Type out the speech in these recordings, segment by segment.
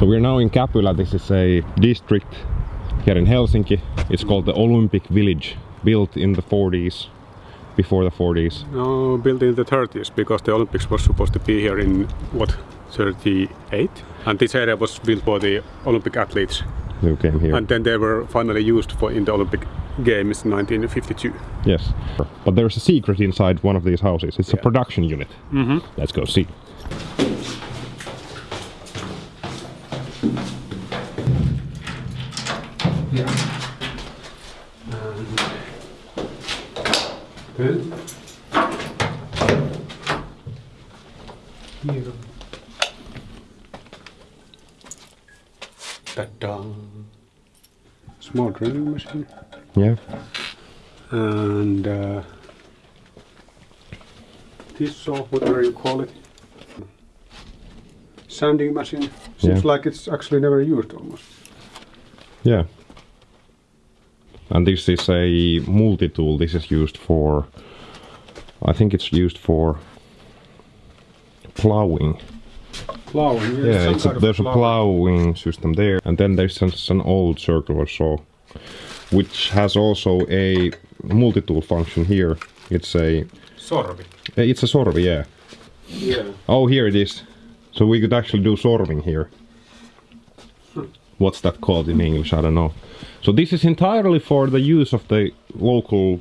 So we're now in Käpylä. This is a district here in Helsinki. It's called the Olympic Village, built in the 40s, before the 40s. No, built in the 30s because the Olympics was supposed to be here in what 38, and this area was built for the Olympic athletes, Who came here? and then they were finally used for in the Olympic Games in 1952. yes. But there's a secret inside one of these houses. It's a production unit. Mm-hmm. Let's go see. Good. Here. Ta-da. Small drilling machine Yeah. and uh, this saw, whatever you call it, sanding machine. Seems Yeah. like it's actually never used almost. Yeah. And this is a multi-tool. This is used for, I think it's used for plowing. Plowing, yeah, Yeah, it's a, there's a plow. plowing system there, and then there's just an old circular saw, which has also a multi-tool function here. It's a Sorvi. it's a sorvi, yeah. Yeah. Oh, here it is. So we could actually do sorving here. What's that called in English? I don't know. So this is entirely for the use of the local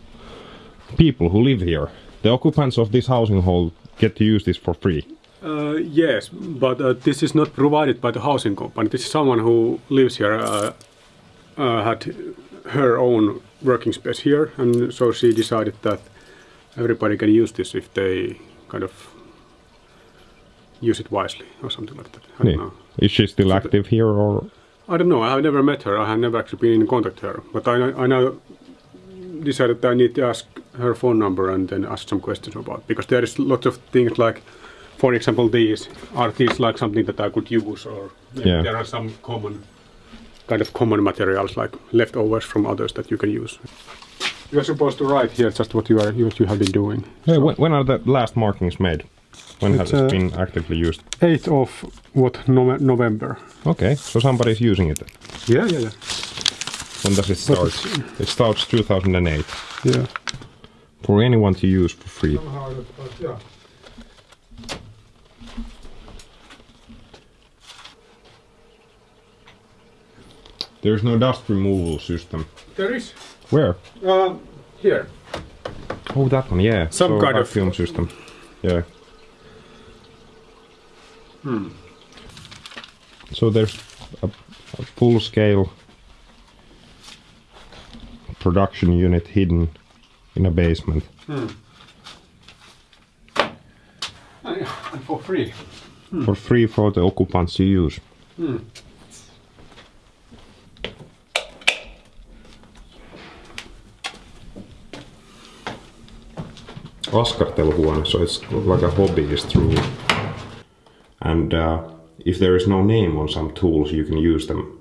people who live here. The occupants of this housing hall get to use this for free. Uh, yes, but uh, this is not provided by the housing company. This is someone who lives here, uh, uh, had her own working space here, and so she decided that everybody can use this if they kind of use it wisely or something like that. I don't Yeah. know. Is she still active here or? I don't know. I have never met her. I have never actually been in contact with her. But I, I now decided that I need to ask her phone number and then ask some questions about because there is lots of things like, for example, these are these like something that I could use or Yeah. there are some common kind of common materials like leftovers from others that you can use. You are supposed to write here just what you are what you have been doing. Yeah, when, when are the last markings made? When has it uh, been actively used? 8th of what Nove- November. Okay, so somebody is using it. Yeah, yeah, yeah. When does it start? It starts 2008 Yeah. for anyone to use for free. yeah. There's no dust removal system. There is Where? uh, here. Oh, that one, yeah. Some so kind of- film system. Yeah. Hmm. So there's a, a full-scale production unit hidden in a basement. Hmm. Oh, yeah, and for free. Hmm. For free for the occupants to use. Hmm. Askarteluhuone, so it's like a hobbyist room. And uh, if there is no name on some tools, you can use them